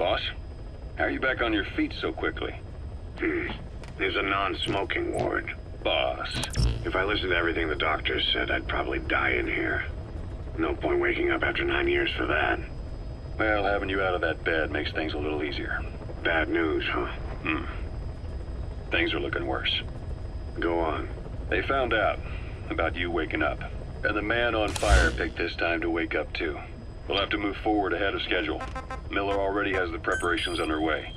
Boss, how are you back on your feet so quickly? Hmm. There's a non-smoking ward. Boss. If I listened to everything the doctors said, I'd probably die in here. No point waking up after nine years for that. Well, having you out of that bed makes things a little easier. Bad news, huh? Hmm. Things are looking worse. Go on. They found out about you waking up. And the man on fire picked this time to wake up too. We'll have to move forward ahead of schedule. Miller already has the preparations underway.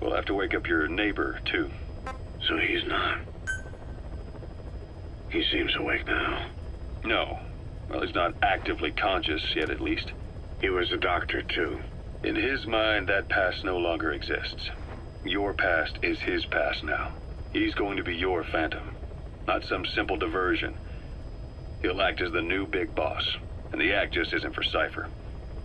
We'll have to wake up your neighbor, too. So he's not. He seems awake now. No. Well, he's not actively conscious yet, at least. He was a doctor, too. In his mind, that past no longer exists. Your past is his past now. He's going to be your phantom, not some simple diversion. He'll act as the new big boss, and the act just isn't for Cypher.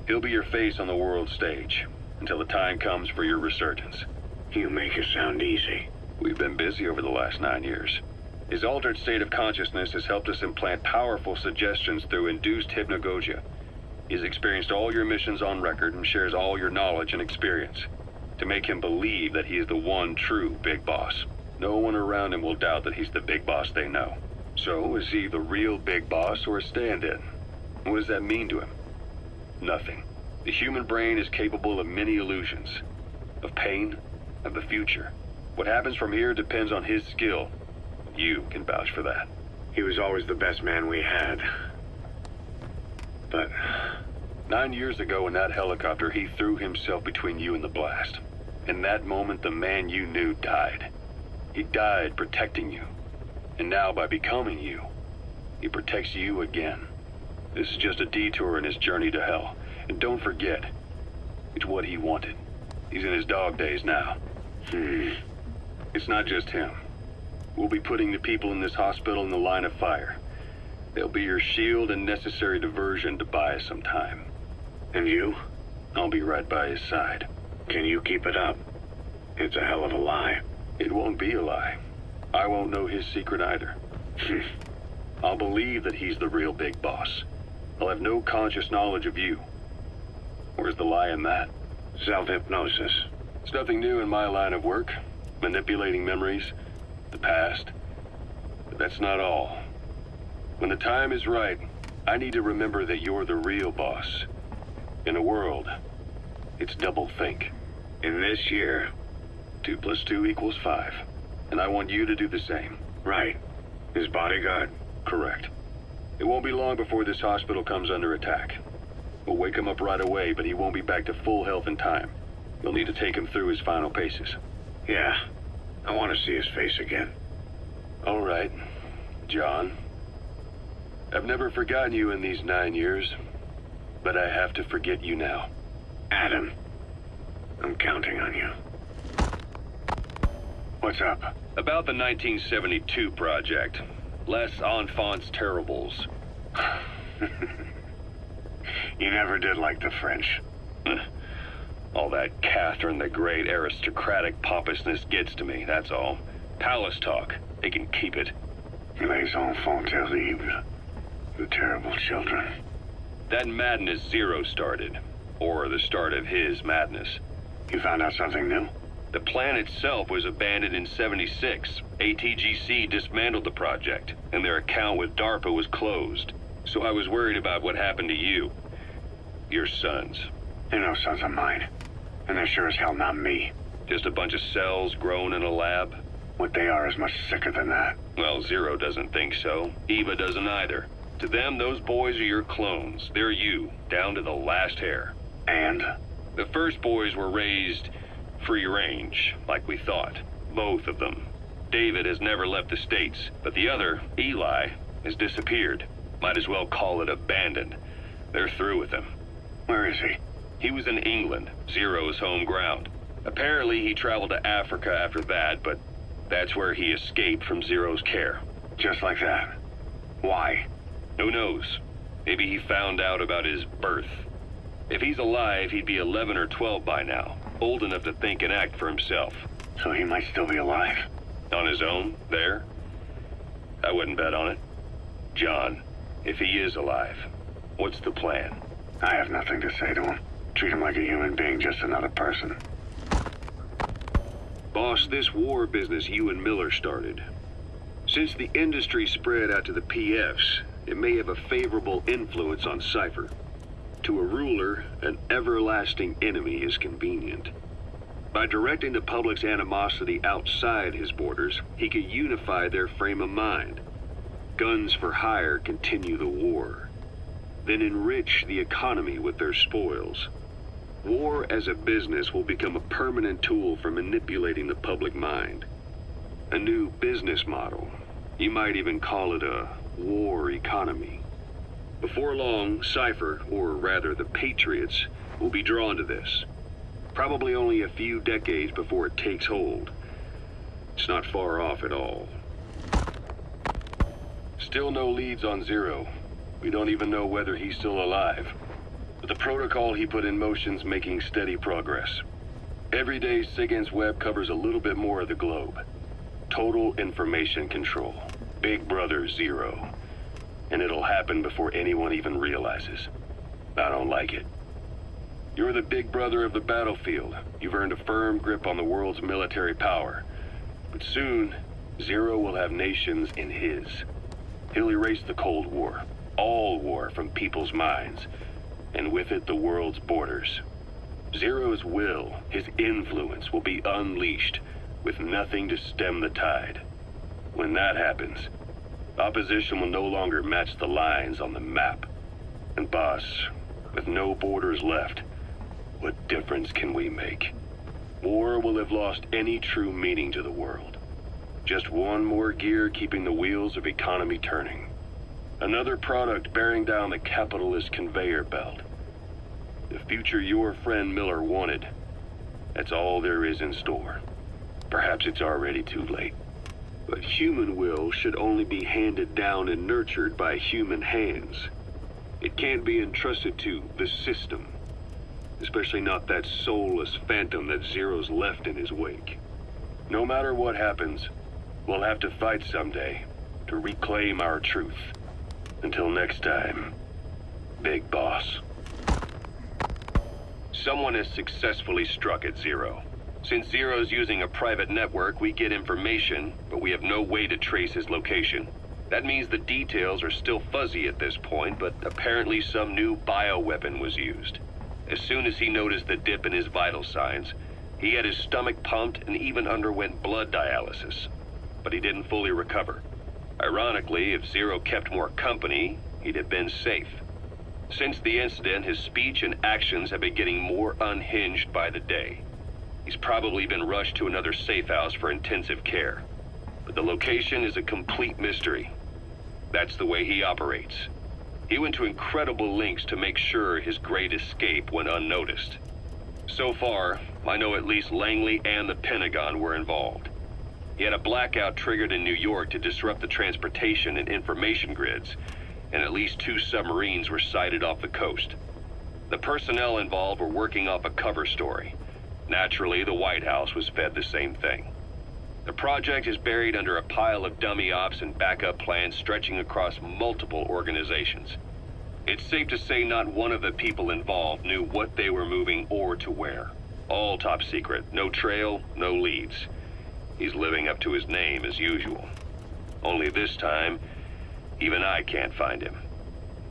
He'll be your face on the world stage, until the time comes for your resurgence. You make it sound easy. We've been busy over the last nine years. His altered state of consciousness has helped us implant powerful suggestions through induced hypnagogia. He's experienced all your missions on record and shares all your knowledge and experience. To make him believe that he is the one true big boss. No one around him will doubt that he's the big boss they know. So, is he the real big boss or a stand-in? What does that mean to him? Nothing. The human brain is capable of many illusions. Of pain, of the future. What happens from here depends on his skill. You can vouch for that. He was always the best man we had. But... Nine years ago in that helicopter, he threw himself between you and the blast. In that moment, the man you knew died. He died protecting you. And now, by becoming you, he protects you again. This is just a detour in his journey to hell. And don't forget, it's what he wanted. He's in his dog days now. Hmm. It's not just him. We'll be putting the people in this hospital in the line of fire. They'll be your shield and necessary diversion to buy us some time. And you? I'll be right by his side. Can you keep it up? It's a hell of a lie. It won't be a lie. I won't know his secret either. I'll believe that he's the real big boss. I'll have no conscious knowledge of you. Where's the lie in that? Self-hypnosis. It's nothing new in my line of work. Manipulating memories, the past. But that's not all. When the time is right, I need to remember that you're the real boss. In a world, it's double think. In this year, two plus two equals five. And I want you to do the same. Right. His bodyguard? Correct. It won't be long before this hospital comes under attack. We'll wake him up right away, but he won't be back to full health in time. You'll need to take him through his final paces. Yeah. I want to see his face again. All right, John. I've never forgotten you in these nine years, but I have to forget you now. Adam, I'm counting on you. What's up? About the 1972 project. Les Enfants Terribles. you never did like the French. all that Catherine the Great aristocratic pompousness gets to me, that's all. Palace talk. They can keep it. Les enfants terribles. The terrible children. That madness Zero started. Or the start of his madness. You found out something new? The plan itself was abandoned in 76. ATGC dismantled the project, and their account with DARPA was closed. So I was worried about what happened to you. Your sons. They're no sons of mine. And they're sure as hell not me. Just a bunch of cells grown in a lab? What they are is much sicker than that. Well, Zero doesn't think so. Eva doesn't either. To them, those boys are your clones. They're you, down to the last hair. And? The first boys were raised free range, like we thought. Both of them. David has never left the States, but the other, Eli, has disappeared. Might as well call it abandoned. They're through with him. Where is he? He was in England, Zero's home ground. Apparently he traveled to Africa after that, but that's where he escaped from Zero's care. Just like that? Why? Who knows? Maybe he found out about his birth. If he's alive, he'd be 11 or 12 by now old enough to think and act for himself. So he might still be alive? On his own, there? I wouldn't bet on it. John, if he is alive, what's the plan? I have nothing to say to him. Treat him like a human being, just another person. Boss, this war business you and Miller started. Since the industry spread out to the PFs, it may have a favorable influence on Cypher. To a ruler, an everlasting enemy is convenient. By directing the public's animosity outside his borders, he could unify their frame of mind. Guns for hire continue the war. Then enrich the economy with their spoils. War as a business will become a permanent tool for manipulating the public mind. A new business model. You might even call it a war economy. Before long, Cypher, or rather the Patriots, will be drawn to this. Probably only a few decades before it takes hold. It's not far off at all. Still no leads on Zero. We don't even know whether he's still alive. But the protocol he put in motion's making steady progress. Every day, SIGINT's web covers a little bit more of the globe. Total information control. Big Brother Zero. And it'll happen before anyone even realizes. I don't like it. You're the big brother of the battlefield. You've earned a firm grip on the world's military power. But soon, Zero will have nations in his. He'll erase the Cold War, all war from people's minds, and with it the world's borders. Zero's will, his influence, will be unleashed, with nothing to stem the tide. When that happens, opposition will no longer match the lines on the map. And boss, with no borders left, what difference can we make? War will have lost any true meaning to the world. Just one more gear keeping the wheels of economy turning. Another product bearing down the capitalist conveyor belt. The future your friend Miller wanted. That's all there is in store. Perhaps it's already too late. But human will should only be handed down and nurtured by human hands. It can't be entrusted to the system. Especially not that soulless phantom that Zero's left in his wake. No matter what happens, we'll have to fight someday to reclaim our truth. Until next time, Big Boss. Someone has successfully struck at Zero. Since Zero's using a private network, we get information, but we have no way to trace his location. That means the details are still fuzzy at this point, but apparently some new bioweapon was used. As soon as he noticed the dip in his vital signs, he had his stomach pumped and even underwent blood dialysis. But he didn't fully recover. Ironically, if Zero kept more company, he'd have been safe. Since the incident, his speech and actions have been getting more unhinged by the day. He's probably been rushed to another safe house for intensive care. But the location is a complete mystery. That's the way he operates. He went to incredible lengths to make sure his great escape went unnoticed. So far, I know at least Langley and the Pentagon were involved. He had a blackout triggered in New York to disrupt the transportation and information grids, and at least two submarines were sighted off the coast. The personnel involved were working off a cover story. Naturally, the White House was fed the same thing. The project is buried under a pile of dummy ops and backup plans stretching across multiple organizations. It's safe to say not one of the people involved knew what they were moving or to where. All top secret, no trail, no leads. He's living up to his name as usual. Only this time, even I can't find him.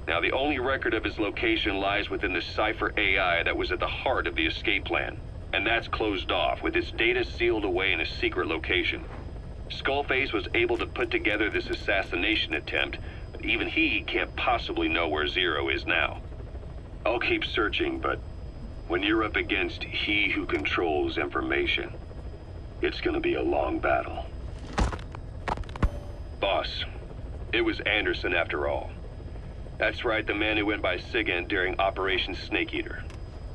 Now, the only record of his location lies within the Cypher AI that was at the heart of the escape plan. And that's closed off, with its data sealed away in a secret location. Skullface was able to put together this assassination attempt, but even he can't possibly know where Zero is now. I'll keep searching, but when you're up against he who controls information, it's gonna be a long battle. Boss, it was Anderson after all. That's right, the man who went by SIGINT during Operation Snake Eater.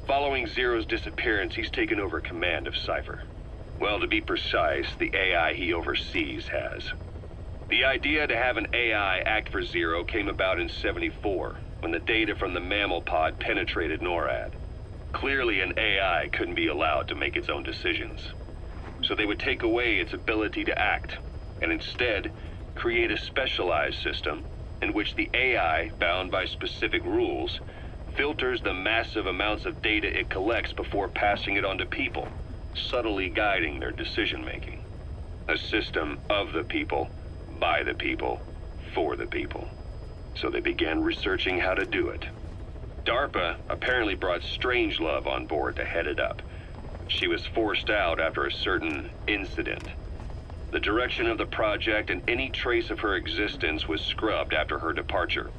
Following Zero's disappearance, he's taken over command of Cypher. Well, to be precise, the AI he oversees has. The idea to have an AI act for Zero came about in 74, when the data from the mammal pod penetrated NORAD. Clearly an AI couldn't be allowed to make its own decisions. So they would take away its ability to act, and instead create a specialized system in which the AI, bound by specific rules, filters the massive amounts of data it collects before passing it on to people, subtly guiding their decision-making. A system of the people, by the people, for the people. So they began researching how to do it. DARPA apparently brought Strangelove on board to head it up. She was forced out after a certain incident. The direction of the project and any trace of her existence was scrubbed after her departure.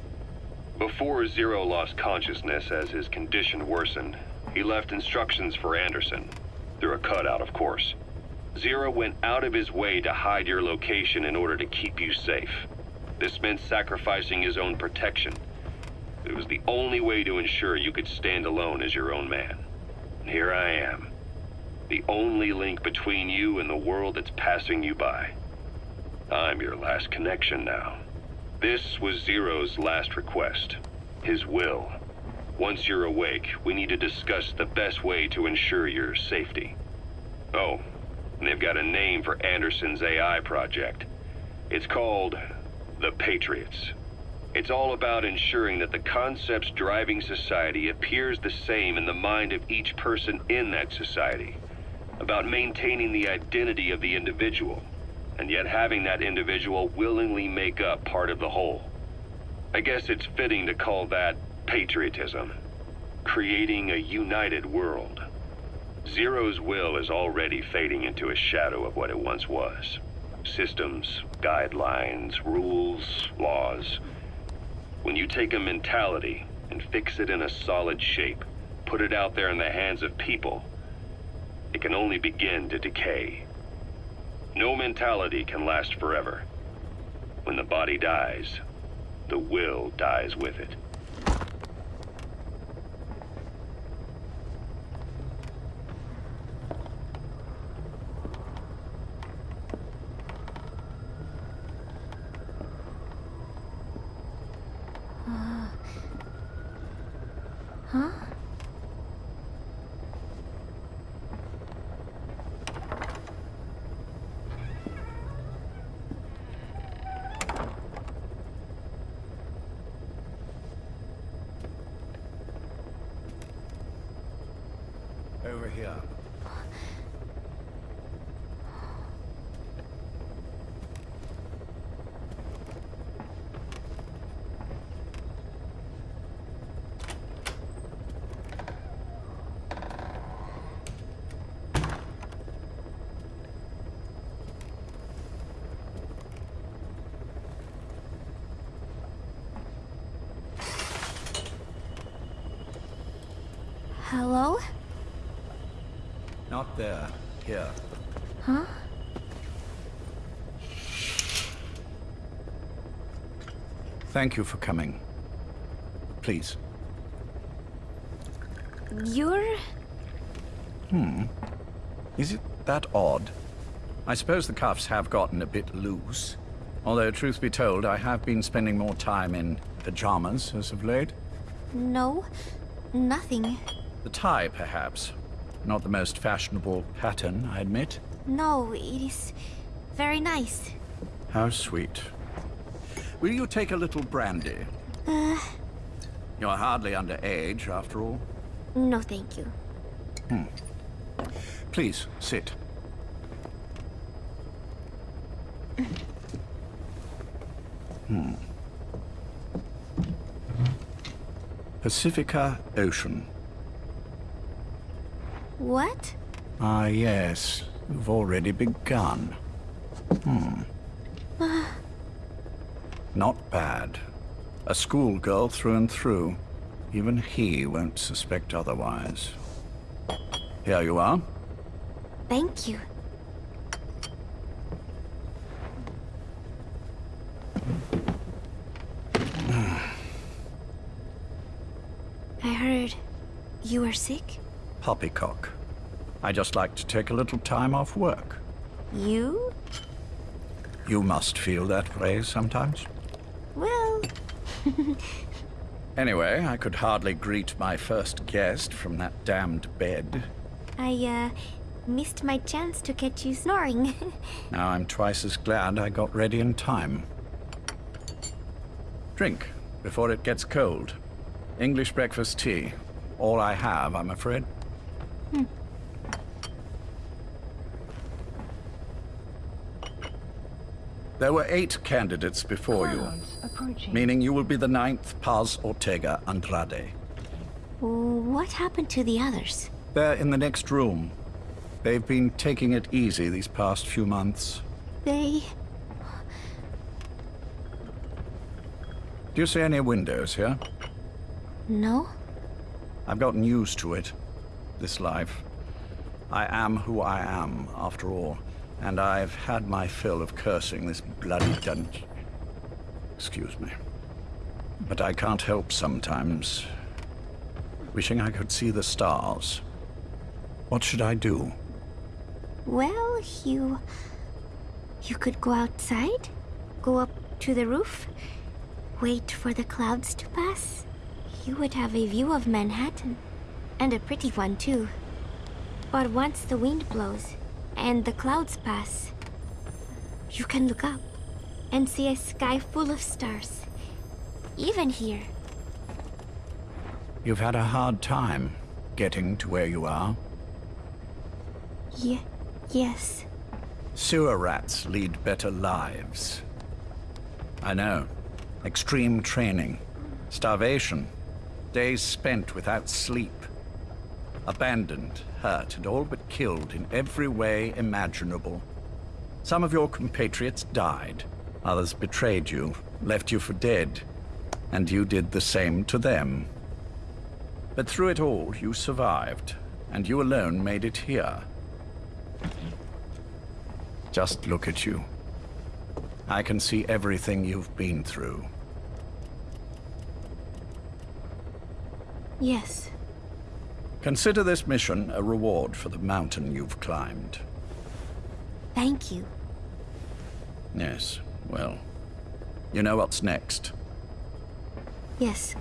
Before Zero lost consciousness as his condition worsened, he left instructions for Anderson. Through a cutout, of course. Zero went out of his way to hide your location in order to keep you safe. This meant sacrificing his own protection. It was the only way to ensure you could stand alone as your own man. And here I am. The only link between you and the world that's passing you by. I'm your last connection now. This was Zero's last request. His will. Once you're awake, we need to discuss the best way to ensure your safety. Oh, they've got a name for Anderson's AI project. It's called the Patriots. It's all about ensuring that the concepts driving society appears the same in the mind of each person in that society. About maintaining the identity of the individual, and yet having that individual willingly make up part of the whole. I guess it's fitting to call that patriotism. Creating a united world. Zero's will is already fading into a shadow of what it once was. Systems, guidelines, rules, laws. When you take a mentality and fix it in a solid shape, put it out there in the hands of people, it can only begin to decay. No mentality can last forever. When the body dies, the will dies with it. Huh? Over here. Hello? Not there. Here. Huh? Thank you for coming. Please. You're... Hmm. Is it that odd? I suppose the cuffs have gotten a bit loose. Although, truth be told, I have been spending more time in pajamas as of late. No. Nothing. The tie, perhaps. Not the most fashionable pattern, I admit. No, it is very nice. How sweet. Will you take a little brandy? Uh, You're hardly underage, after all. no thank you. Please, sit. Hmm. Pacifica Ocean. What? Ah, yes. You've already begun. Hmm. Not bad. A schoolgirl through and through. Even he won't suspect otherwise. Here you are. Thank you. I heard you are sick. Poppycock. I just like to take a little time off work. You? You must feel that way sometimes. Well, Anyway, I could hardly greet my first guest from that damned bed. I, uh, missed my chance to catch you snoring. Now I'm twice as glad I got ready in time. Drink, before it gets cold. English breakfast tea. All I have, I'm afraid. Hmm. There were eight candidates before you, Approaching. meaning you will be the ninth Paz Ortega Andrade. What happened to the others? They're in the next room. They've been taking it easy these past few months. They. Do you see any windows here? No? I've gotten used to it. This life. I am who I am, after all. And I've had my fill of cursing this bloody dungeon. Excuse me. But I can't help sometimes wishing I could see the stars. What should I do? Well, you. You could go outside, go up to the roof, wait for the clouds to pass. You would have a view of Manhattan. And a pretty one, too. But once the wind blows and the clouds pass, you can look up and see a sky full of stars. Even here. You've had a hard time getting to where you are. Ye- yes. Sewer rats lead better lives. I know. Extreme training, starvation, days spent without sleep. Abandoned, hurt, and all but killed in every way imaginable. Some of your compatriots died. Others betrayed you, left you for dead. And you did the same to them. But through it all, you survived. And you alone made it here. Just look at you. I can see everything you've been through. Yes. Consider this mission a reward for the mountain you've climbed. Thank you. Yes, well, you know what's next, Yes.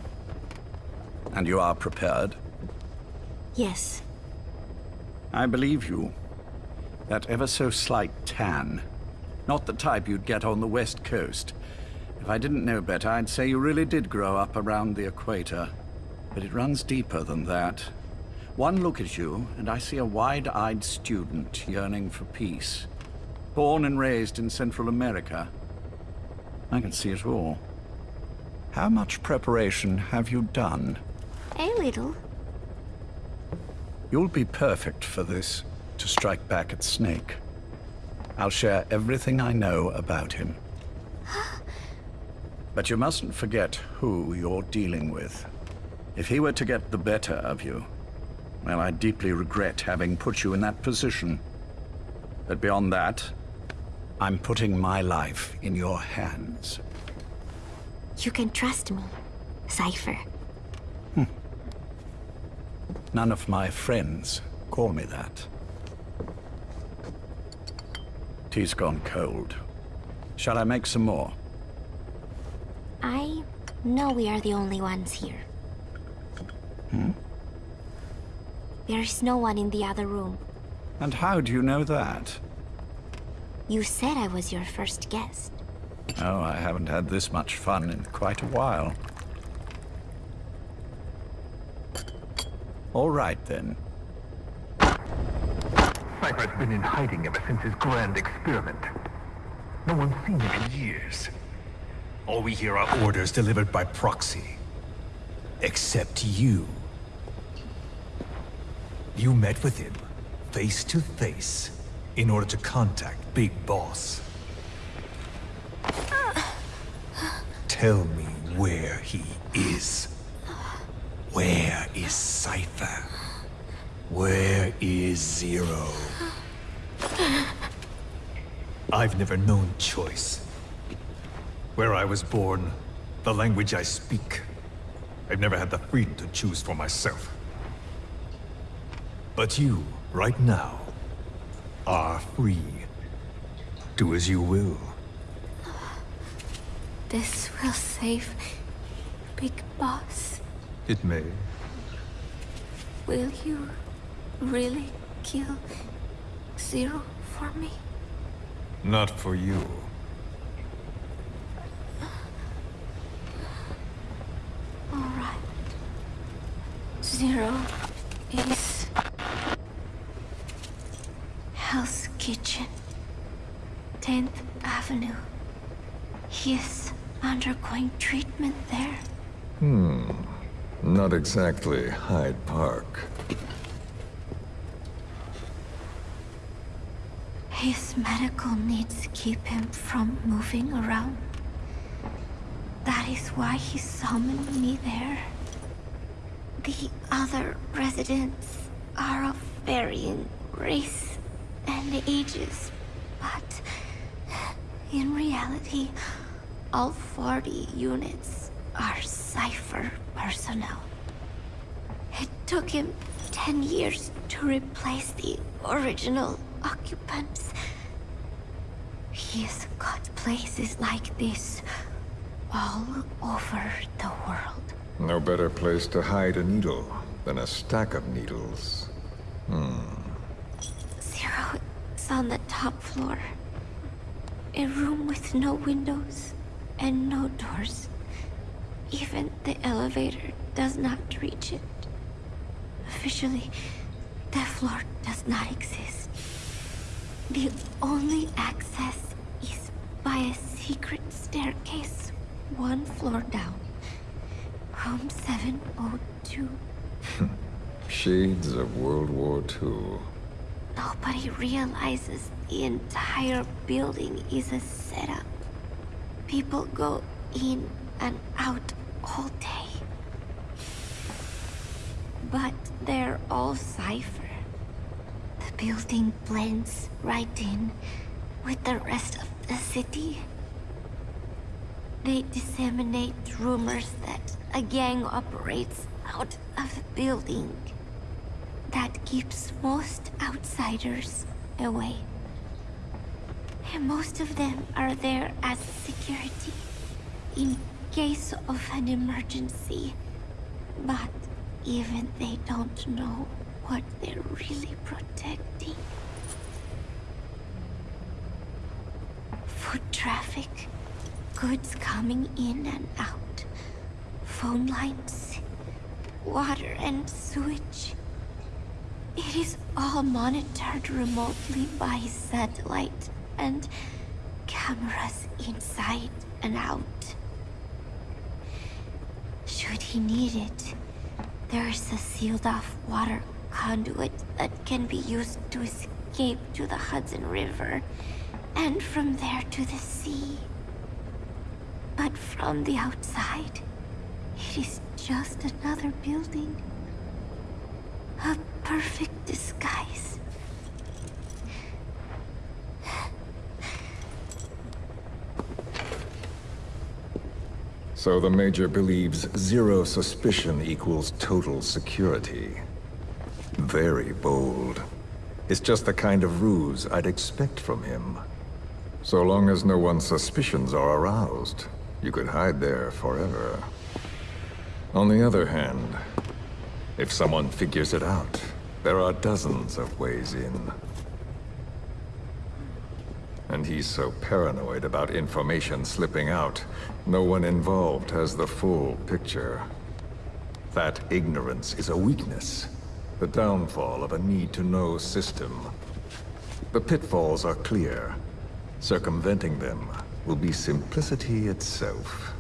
and you are prepared. Yes. I believe you. That ever so slight tan. Not the type you'd get on the west coast. If I didn't know better, I'd say you really did grow up around the equator. But it runs deeper than that. One look at you, and I see a wide-eyed student yearning for peace. Born and raised in Central America. I can see it all. How much preparation have you done? A little. You'll be perfect for this, to strike back at Snake. I'll share everything I know about him. But you mustn't forget who you're dealing with. If he were to get the better of you, well, I deeply regret having put you in that position. But beyond that, I'm putting my life in your hands. You can trust me, Cypher. None of my friends call me that. Tea's gone cold. Shall I make some more? I know we are the only ones here. Hmm? There's no one in the other room. And how do you know that? You said I was your first guest. Oh, I haven't had this much fun in quite a while. All right, then. Cypher's been in hiding ever since his grand experiment. No one's seen him in years. All we hear are orders delivered by proxy. Except you. You met with him, face to face, in order to contact Big Boss. Tell me where he is. Where is Cypher? Where is Zero? I've never known choice. Where I was born, the language I speak, I've never had the freedom to choose for myself. But you, right now, are free. Do as you will. This will save Big Boss. It may. Will you really kill Zero for me? Not for you. All right. Zero is Hell's Kitchen, 10th Avenue. He is undergoing treatment there. Hmm. Not exactly Hyde Park. His medical needs keep him from moving around. That is why he summoned me there. The other residents are of varying race and ages, but in reality, all 40 units are Cypher personnel. It took him 10 years to replace the original occupants. He's got places like this all over the world. No better place to hide a needle than a stack of needles. Is on the top floor. A room with no windows and no doors. Even the elevator does not reach it. Officially, that floor does not exist. The only access is by a secret staircase one floor down. Room 702. Shades of World War II. Nobody realizes the entire building is a setup. People go in and out all day. But they're all Cypher. The building blends right in with the rest of the city. They disseminate rumors that a gang operates out of the building that keeps most outsiders away. And most of them are there as security in case of an emergency. But even they don't know what they're really protecting. Foot traffic, goods coming in and out, phone lines, water and sewage. It is all monitored remotely by satellite and cameras inside and out. Should he need it, there's a sealed off water conduit that can be used to escape to the Hudson River and from there to the sea. But from the outside, it is just another building. A perfect disguise. So the Major believes zero suspicion equals total security. Very bold. It's just the kind of ruse I'd expect from him. So long as no one's suspicions are aroused, you could hide there forever. On the other hand, if someone figures it out, there are dozens of ways in. And he's so paranoid about information slipping out, no one involved has the full picture. That ignorance is a weakness, the downfall of a need-to-know system. The pitfalls are clear. Circumventing them will be simplicity itself.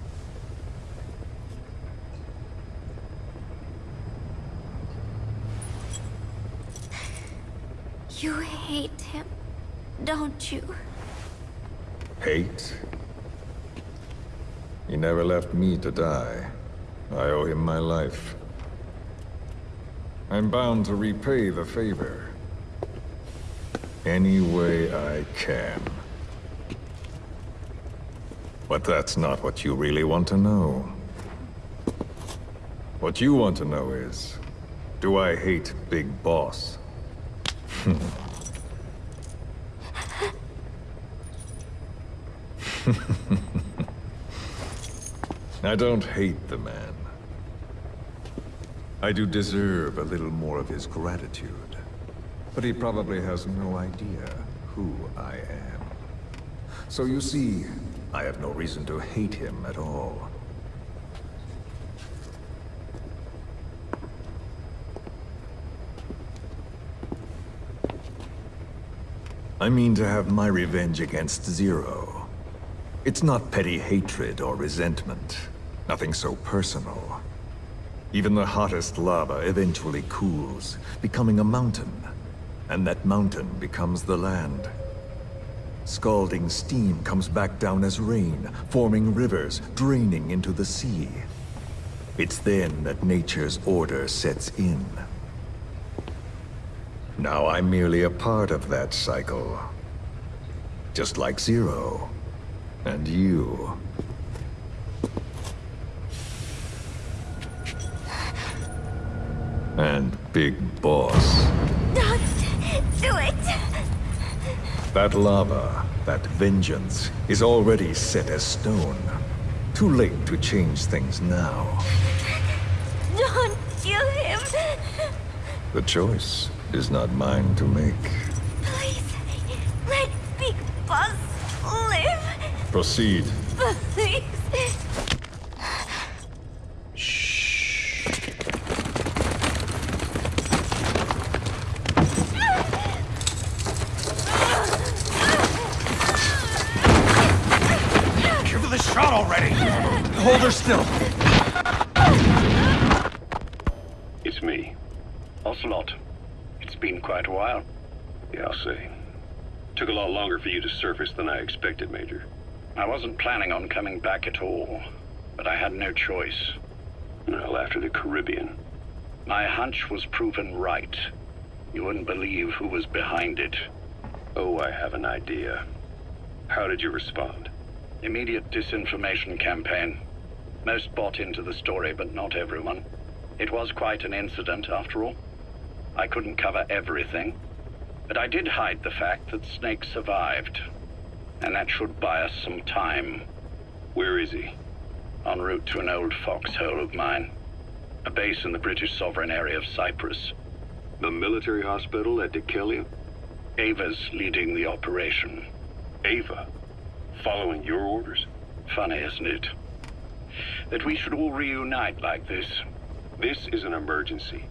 You hate him, don't you? Hate? He never left me to die. I owe him my life. I'm bound to repay the favor. Any way I can. But that's not what you really want to know. What you want to know is, do I hate Big Boss? I don't hate the man. I do deserve a little more of his gratitude. But he probably has no idea who I am. So you see, I have no reason to hate him at all. I mean to have my revenge against Zero. It's not petty hatred or resentment. Nothing so personal. Even the hottest lava eventually cools, becoming a mountain. And that mountain becomes the land. Scalding steam comes back down as rain, forming rivers, draining into the sea. It's then that nature's order sets in. Now I'm merely a part of that cycle. Just like Zero. And you. And Big Boss. Don't do it! That lava, that vengeance, is already set as stone. Too late to change things now. Don't kill him! The choice is not mine to make. Please, let Big Boss live! Proceed. Please! Give her the shot already! Hold her still! It's me. Ocelot, it's been quite a while. Yeah, I'll say. Took a lot longer for you to surface than I expected, Major. I wasn't planning on coming back at all, but I had no choice. Well, after the Caribbean. My hunch was proven right. You wouldn't believe who was behind it. Oh, I have an idea. How did you respond? Immediate disinformation campaign. Most bought into the story, but not everyone. It was quite an incident, after all. I couldn't cover everything, but I did hide the fact that Snake survived. And that should buy us some time. Where is he? En route to an old foxhole of mine. A base in the British sovereign area of Cyprus. The military hospital at Dekelia? Eva's leading the operation. Ava? Following your orders? Funny, isn't it? That we should all reunite like this. This is an emergency.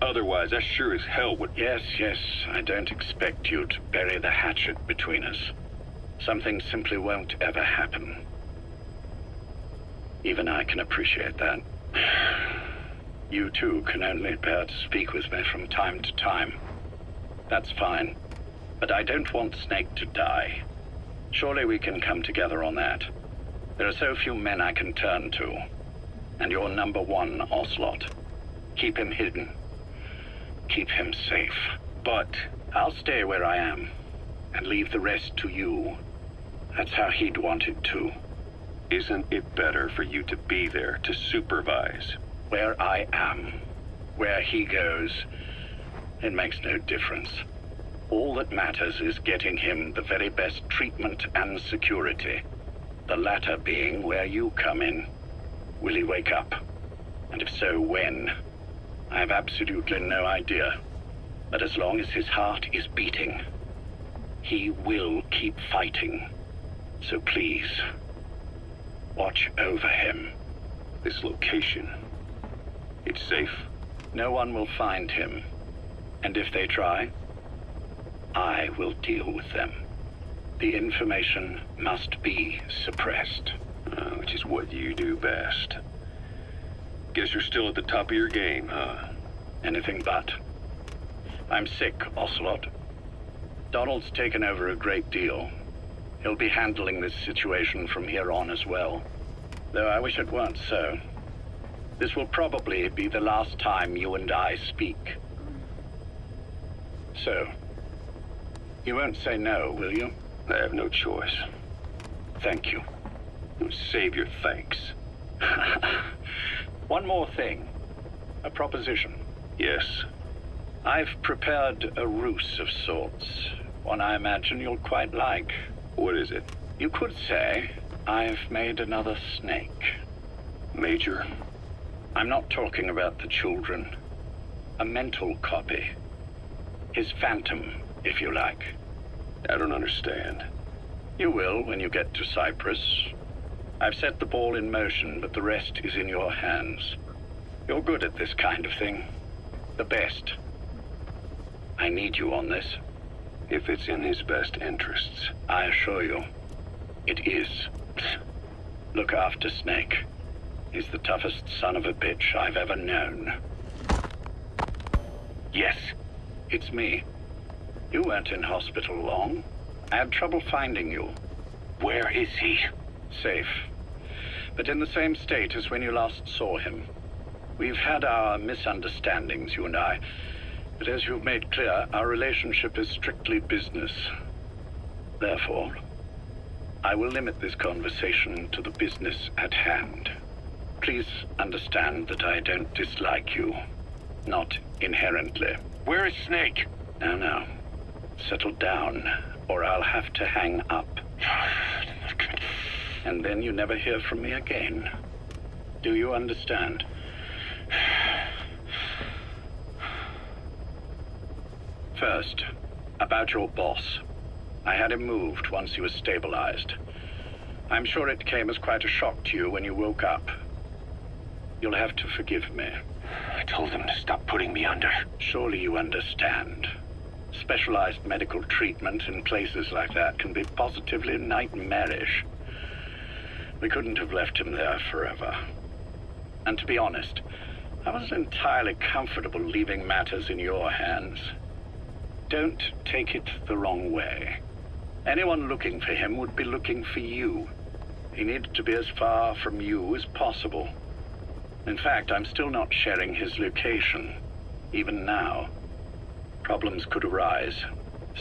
Otherwise, I sure as hell would... Yes, yes, I don't expect you to bury the hatchet between us. Something simply won't ever happen. Even I can appreciate that. You too can only bear to speak with me from time to time. That's fine. But I don't want Snake to die. Surely we can come together on that. There are so few men I can turn to. And you're number one, Ocelot. Keep him hidden. Keep him safe. But I'll stay where I am and leave the rest to you. That's how he'd want it too. Isn't it better for you to be there to supervise? Where I am, where he goes, it makes no difference. All that matters is getting him the very best treatment and security. The latter being where you come in. Will he wake up? And if so, when? I have absolutely no idea. But as long as his heart is beating, he will keep fighting. So please, watch over him. This location. It's safe? No one will find him. And if they try, I will deal with them. The information must be suppressed. Uh, which is what you do best. Guess you're still at the top of your game, huh? Anything but. I'm sick, Ocelot. Donald's taken over a great deal. He'll be handling this situation from here on as well. Though I wish it weren't so. This will probably be the last time you and I speak. So, you won't say no, will you? I have no choice. Thank you. Save your thanks. One more thing. A proposition. Yes. I've prepared a ruse of sorts. One I imagine you'll quite like. What is it? You could say I've made another snake. Major? I'm not talking about the children. A mental copy. His phantom, if you like. I don't understand. You will when you get to Cyprus. I've set the ball in motion, but the rest is in your hands. You're good at this kind of thing. The best. I need you on this. If it's in his best interests. I assure you, it is. Look after Snake. He's the toughest son of a bitch I've ever known. Yes. It's me. You weren't in hospital long. I had trouble finding you. Where is he? Safe. But in the same state as when you last saw him. We've had our misunderstandings, you and I. But as you've made clear, our relationship is strictly business. Therefore, I will limit this conversation to the business at hand. Please understand that I don't dislike you. Not inherently. Where is Snake? Now, now. Settle down, or I'll have to hang up. And then you never hear from me again. Do you understand? First, about your boss. I had him moved once he was stabilized. I'm sure it came as quite a shock to you when you woke up. You'll have to forgive me. I told him to stop putting me under. Surely you understand. Specialized medical treatment in places like that can be positively nightmarish. We couldn't have left him there forever. And to be honest, I wasn't entirely comfortable leaving matters in your hands. Don't take it the wrong way. Anyone looking for him would be looking for you. He needed to be as far from you as possible. In fact, I'm still not sharing his location, even now. Problems could arise.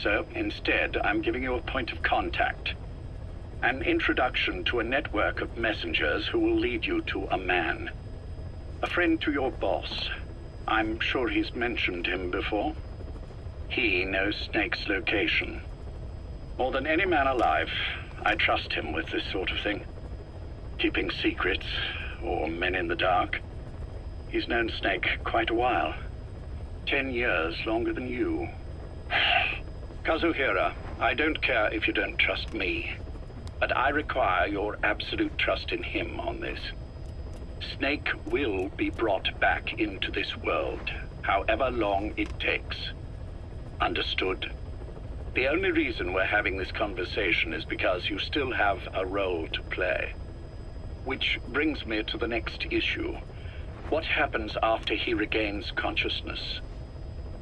So instead, I'm giving you a point of contact. An introduction to a network of messengers who will lead you to a man. A friend to your boss. I'm sure he's mentioned him before. He knows Snake's location. More than any man alive, I trust him with this sort of thing. Keeping secrets, or men in the dark. He's known Snake quite a while. Ten years longer than you. Kazuhira, I don't care if you don't trust me, but I require your absolute trust in him on this. Snake will be brought back into this world, however long it takes. Understood? The only reason we're having this conversation is because you still have a role to play. Which brings me to the next issue. What happens after he regains consciousness?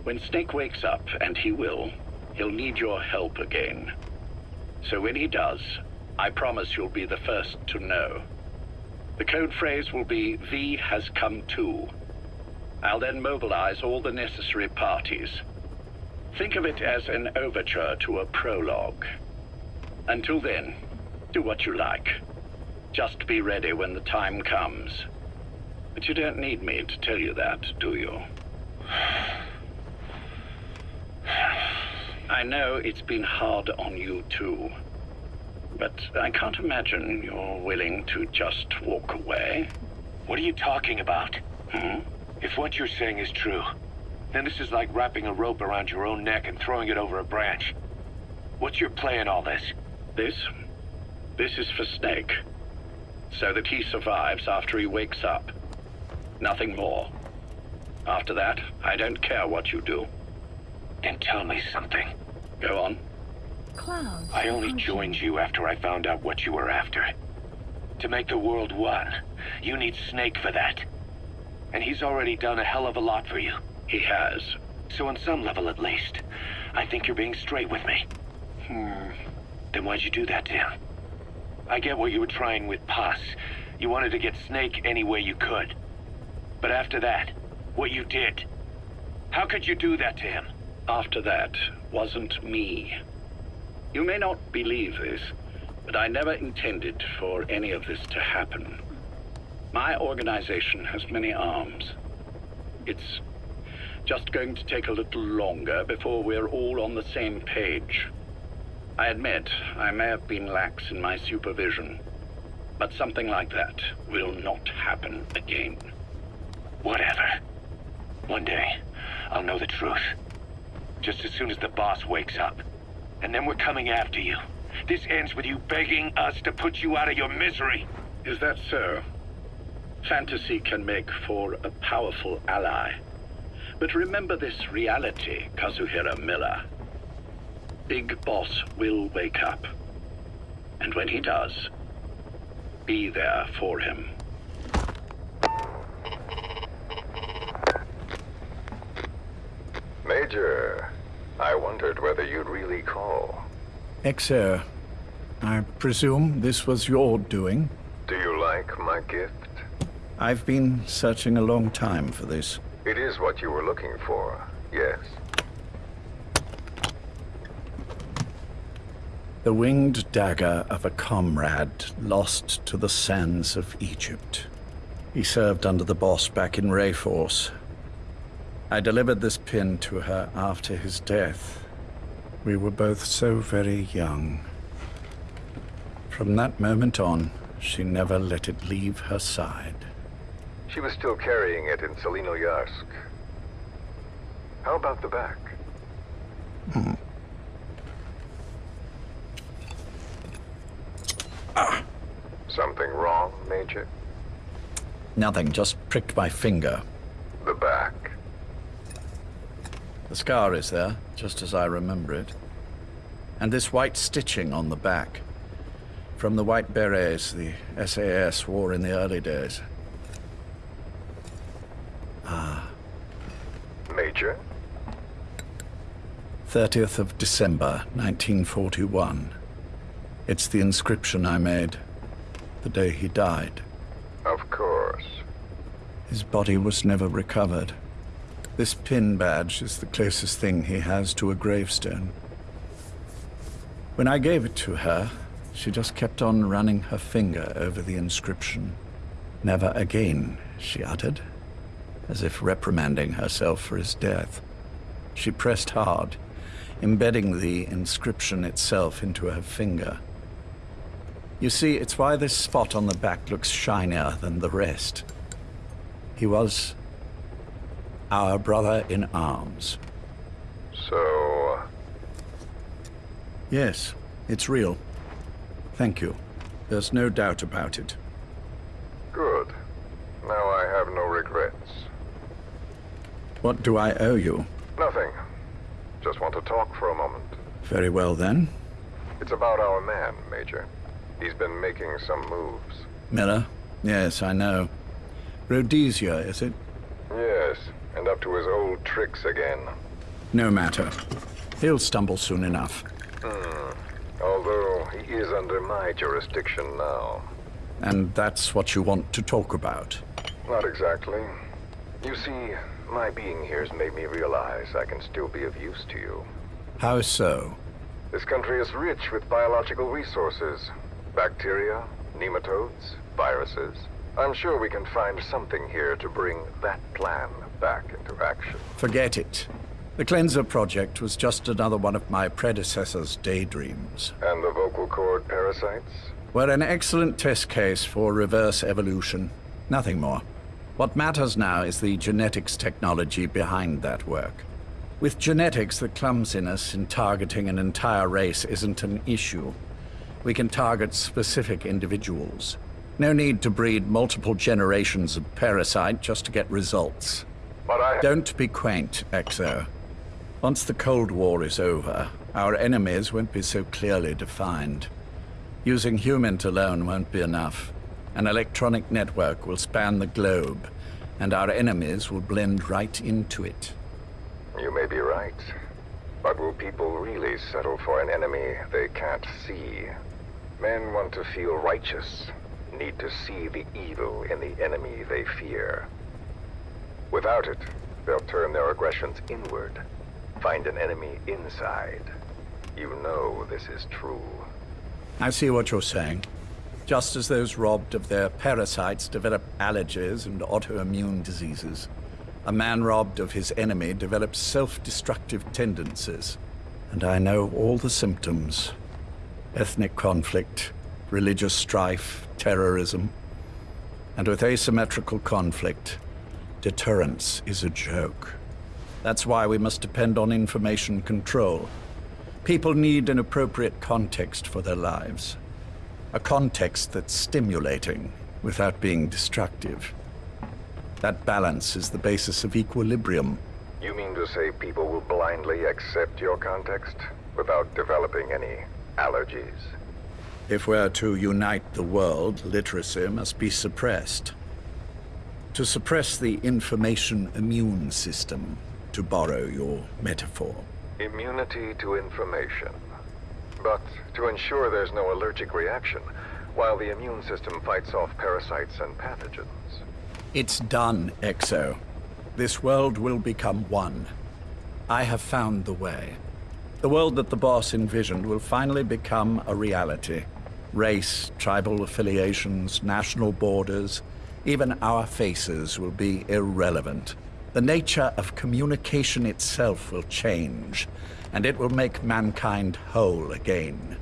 When Snake wakes up, and he will, he'll need your help again. So when he does, I promise you'll be the first to know. The code phrase will be V has come to. I'll then mobilize all the necessary parties. Think of it as an overture to a prologue. Until then, do what you like. Just be ready when the time comes. But you don't need me to tell you that, do you? I know it's been hard on you too. But I can't imagine you're willing to just walk away. What are you talking about? Hmm? If what you're saying is true, then this is like wrapping a rope around your own neck and throwing it over a branch. What's your play in all this? This? This is for Snake. So that he survives after he wakes up. Nothing more. After that, I don't care what you do. Then tell me something. Go on. Clouds. I only joined you after I found out what you were after. To make the world one, you need Snake for that. And he's already done a hell of a lot for you. He has. So on some level at least, I think you're being straight with me. Hmm. Then why'd you do that to him? I get what you were trying with Paz. You wanted to get Snake any way you could. But after that, what you did. How could you do that to him? After that wasn't me. You may not believe this, but I never intended for any of this to happen. My organization has many arms. It's just going to take a little longer before we're all on the same page. I admit I may have been lax in my supervision, but something like that will not happen again. Whatever. One day, I'll know the truth. Just as soon as the boss wakes up. And then we're coming after you. This ends with you begging us to put you out of your misery. Is that so? Fantasy can make for a powerful ally. But remember this reality, Kazuhira Miller. Big Boss will wake up. And when he does, be there for him. Major, I wondered whether you'd really call. Exer, I presume this was your doing? Do you like my gift? I've been searching a long time for this. It is what you were looking for, yes. The winged dagger of a comrade lost to the sands of Egypt. He served under the boss back in Layforce. I delivered this pin to her after his death. We were both so very young. From that moment on, she never let it leave her side. She was still carrying it in Tselinoyarsk. How about the back? Ah. Something wrong, Major? Nothing, just pricked my finger. The back. The scar is there, just as I remember it. And this white stitching on the back. From the white berets the SAS wore in the early days. Ah. Major? 30th of December, 1941. It's the inscription I made the day he died. Of course. His body was never recovered. This pin badge is the closest thing he has to a gravestone. When I gave it to her, she just kept on running her finger over the inscription. Never again, she uttered, as if reprimanding herself for his death. She pressed hard, embedding the inscription itself into her finger. You see, it's why this spot on the back looks shinier than the rest. He was our brother in arms. So, uh, Yes, it's real. Thank you. There's no doubt about it. good. Now I have no regrets. What do I owe you? Nothing. Just want to talk for a moment. Very well then. It's about our man, Major. He's been making some moves. Miller? Yes, I know. Rhodesia, is it? Yes, and up to his old tricks again. No matter. He'll stumble soon enough. Hmm. Although he is under my jurisdiction now. And that's what you want to talk about. Not exactly. You see, my being here has made me realize I can still be of use to you. How so? This country is rich with biological resources. Bacteria, nematodes, viruses. I'm sure we can find something here to bring that plan back into action. Forget it. The Cleanser Project was just another one of my predecessor's daydreams. And the vocal cord parasites? We're an excellent test case for reverse evolution. Nothing more. What matters now is the genetics technology behind that work. With genetics, the clumsiness in targeting an entire race isn't an issue. We can target specific individuals. No need to breed multiple generations of parasite just to get results. But I... Don't be quaint, Exo. Once the Cold War is over, our enemies won't be so clearly defined. Using humans alone won't be enough. An electronic network will span the globe, and our enemies will blend right into it. You may be right. But will people really settle for an enemy they can't see? Men want to feel righteous, need to see the evil in the enemy they fear. Without it, they'll turn their aggressions inward, find an enemy inside. You know this is true. I see what you're saying. Just as those robbed of their parasites develop allergies and autoimmune diseases, a man robbed of his enemy develops self-destructive tendencies. And I know all the symptoms. Ethnic conflict, religious strife, terrorism. And with asymmetrical conflict, deterrence is a joke. That's why we must depend on information control. People need an appropriate context for their lives. A context that's stimulating without being destructive. That balance is the basis of equilibrium. You mean to say people will blindly accept your context? without developing any allergies. If we're to unite the world, literacy must be suppressed. To suppress the information immune system, to borrow your metaphor. Immunity to information. But to ensure there's no allergic reaction, while the immune system fights off parasites and pathogens. It's done, Exo. This world will become one. I have found the way. The world that the boss envisioned will finally become a reality. Race, tribal affiliations, national borders, even our faces will be irrelevant. The nature of communication itself will change, and it will make mankind whole again.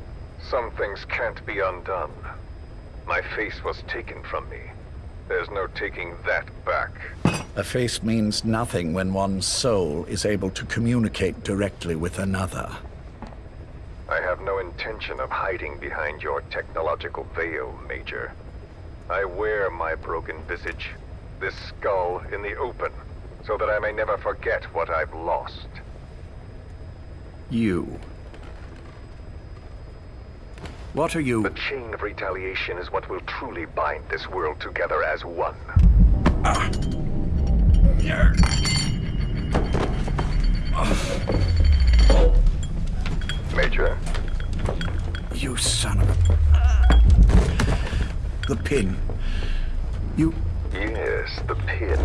Some things can't be undone. My face was taken from me. There's no taking that back. A face means nothing when one's soul is able to communicate directly with another. I have no intention of hiding behind your technological veil, Major. I wear my broken visage, this skull in the open, so that I may never forget what I've lost. You. What are you... The chain of retaliation is what will truly bind this world together as one. Ah. Major, You son of a... The pin. You... yes, the pin.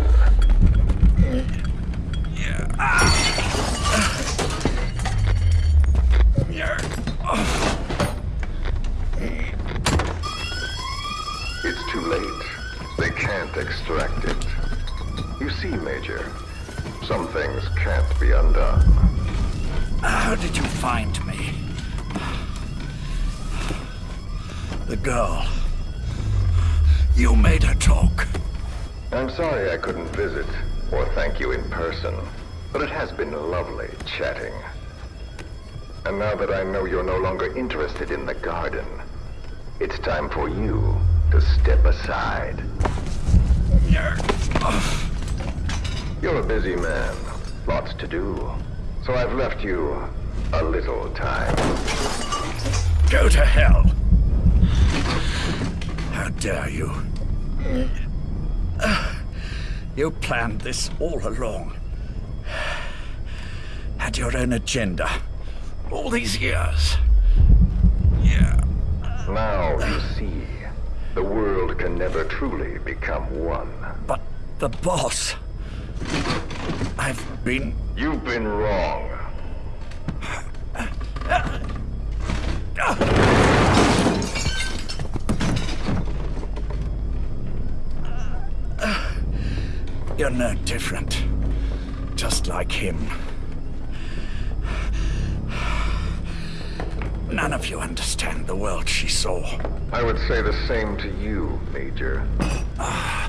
It's too late. They can't extract it. You see, Major, some things can't be undone. How did you find me? The girl. You made her talk. I'm sorry I couldn't visit or thank you in person, but it has been lovely chatting. And now that I know you're no longer interested in the garden, it's time for you to step aside. You're a busy man, lots to do, so I've left you a little time. Go to hell! How dare you? You planned this all along. Had your own agenda. All these years. Yeah. Now you see, the world can never truly become one. The boss. I've been. You've been wrong. You're no different. Just like him. None of you understand the world she saw. I would say the same to you, Major. Ah.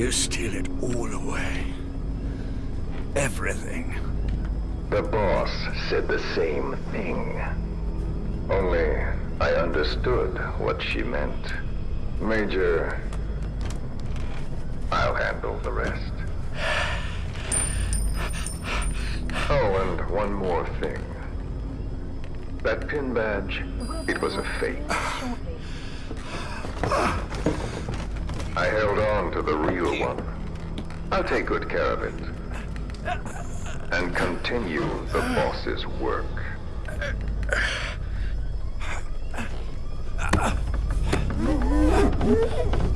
You steal it all away. Everything. The boss said the same thing. Only I understood what she meant. Major, I'll handle the rest. Oh, and one more thing. That pin badge, it was a fake. I held on to the real one. I'll take good care of it. And continue the boss's work.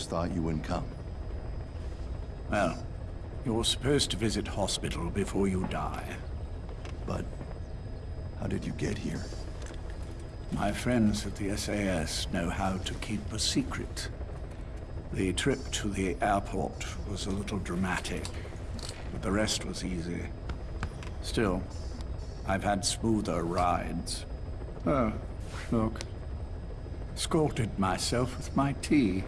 almost thought you wouldn't come. Well, you're supposed to visit hospital before you die. But how did you get here? My friends at the SAS know how to keep a secret. The trip to the airport was a little dramatic, but the rest was easy. Still, I've had smoother rides. Oh, look. Scalded myself with my tea.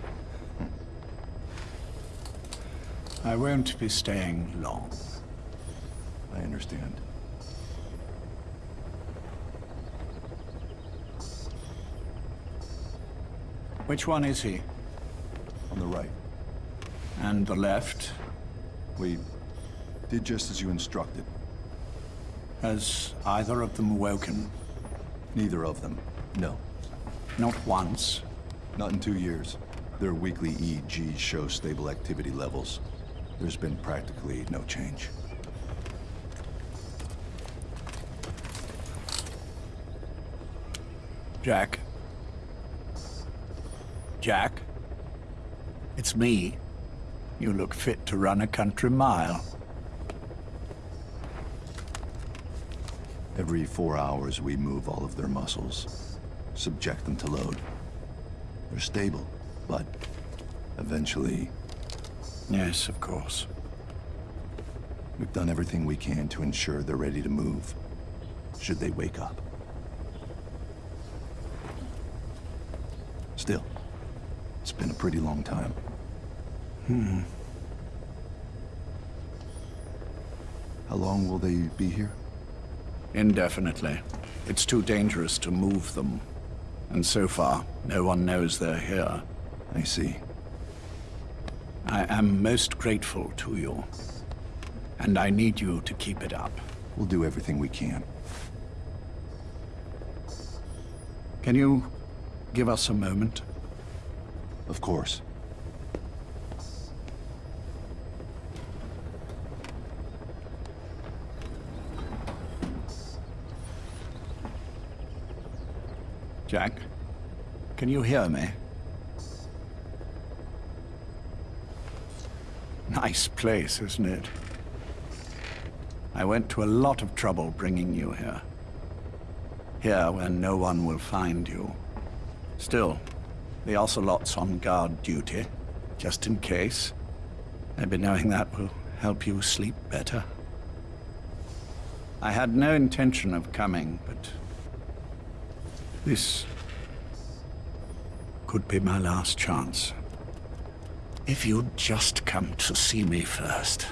I won't be staying long. I understand. Which one is he? On the right. And the left? We did just as you instructed. Has either of them woken? Neither of them. No. Not once. Not in two years. Their weekly EEGs show stable activity levels. There's been practically no change. Jack? Jack? It's me. You look fit to run a country mile. Every four hours, we move all of their muscles, subject them to load. They're stable, but eventually... Yes, of course. We've done everything we can to ensure they're ready to move, should they wake up. Still, it's been a pretty long time. Hmm. How long will they be here? Indefinitely. It's too dangerous to move them. And so far, no one knows they're here. I see. I am most grateful to you. And I need you to keep it up. We'll do everything we can. Can you give us a moment? Of course. Jack, can you hear me? Nice place, isn't it? I went to a lot of trouble bringing you here. Here where no one will find you. Still, the Ocelot's on guard duty, just in case. Maybe knowing that will help you sleep better. I had no intention of coming, but this could be my last chance. If you'd just come to see me first.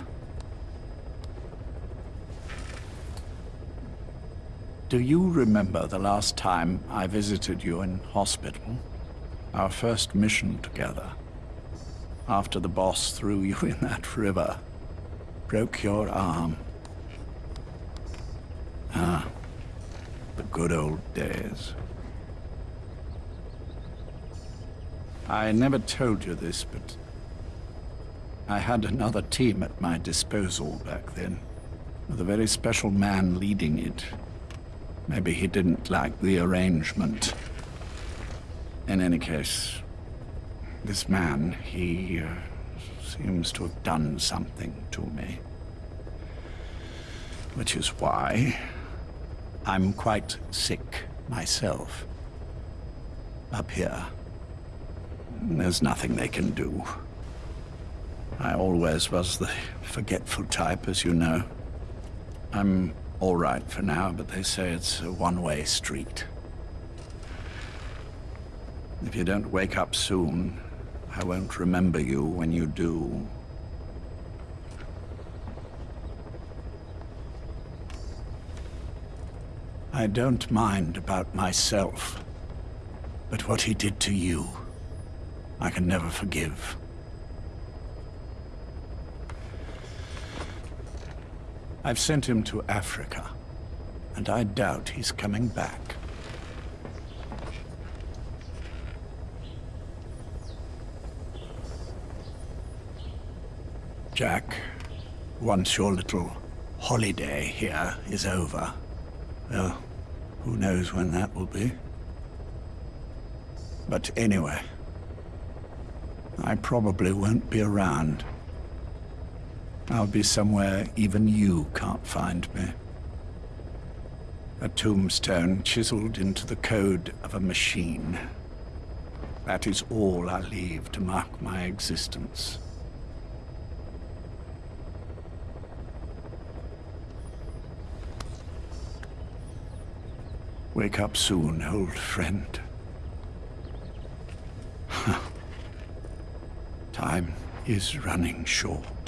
Do you remember the last time I visited you in hospital? Our first mission together. After the boss threw you in that river. Broke your arm. Ah, the good old days. I never told you this, but I had another team at my disposal back then, with a very special man leading it. Maybe he didn't like the arrangement. In any case, this man, he uh, seems to have done something to me. Which is why I'm quite sick myself. Up here. There's nothing they can do. I always was the forgetful type, as you know. I'm all right for now, but they say it's a one-way street. If you don't wake up soon, I won't remember you when you do. I don't mind about myself, but what he did to you, I can never forgive. I've sent him to Africa, and I doubt he's coming back. Jack, once your little holiday here is over, well, who knows when that will be? But anyway, I probably won't be around. I'll be somewhere even you can't find me. A tombstone chiseled into the code of a machine. That is all I leave to mark my existence. Wake up soon, old friend. Time is running short.